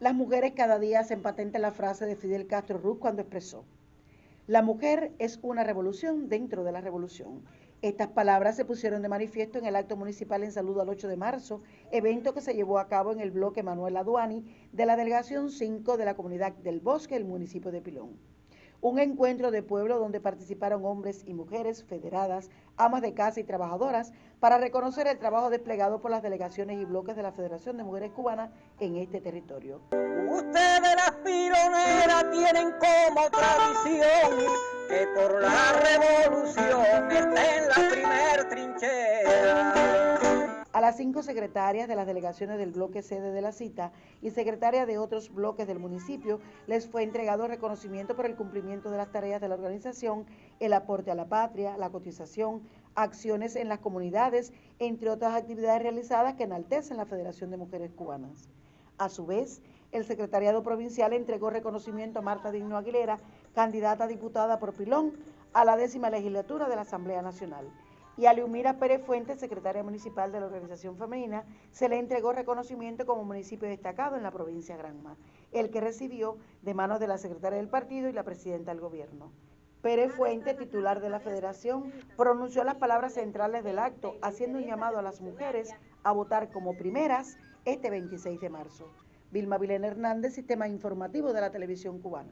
Las mujeres cada día hacen patente la frase de Fidel Castro Ruz cuando expresó, la mujer es una revolución dentro de la revolución. Estas palabras se pusieron de manifiesto en el acto municipal en saludo al 8 de marzo, evento que se llevó a cabo en el bloque Manuel Aduani de la Delegación 5 de la Comunidad del Bosque, el municipio de Pilón un encuentro de pueblo donde participaron hombres y mujeres federadas, amas de casa y trabajadoras para reconocer el trabajo desplegado por las delegaciones y bloques de la Federación de Mujeres Cubanas en este territorio. Ustedes las pironeras tienen como tradición que por la revolución a las cinco secretarias de las delegaciones del bloque sede de la cita y secretarias de otros bloques del municipio les fue entregado reconocimiento por el cumplimiento de las tareas de la organización, el aporte a la patria, la cotización, acciones en las comunidades, entre otras actividades realizadas que enaltecen la Federación de Mujeres Cubanas. A su vez, el secretariado provincial entregó reconocimiento a Marta Digno Aguilera, candidata a diputada por Pilón, a la décima legislatura de la Asamblea Nacional y a Leumira Pérez Fuentes, secretaria municipal de la organización femenina, se le entregó reconocimiento como municipio destacado en la provincia de Granma, el que recibió de manos de la secretaria del partido y la presidenta del gobierno. Pérez Fuentes, titular de la federación, pronunció las palabras centrales del acto, haciendo un llamado a las mujeres a votar como primeras este 26 de marzo. Vilma Vilena Hernández, Sistema Informativo de la Televisión Cubana.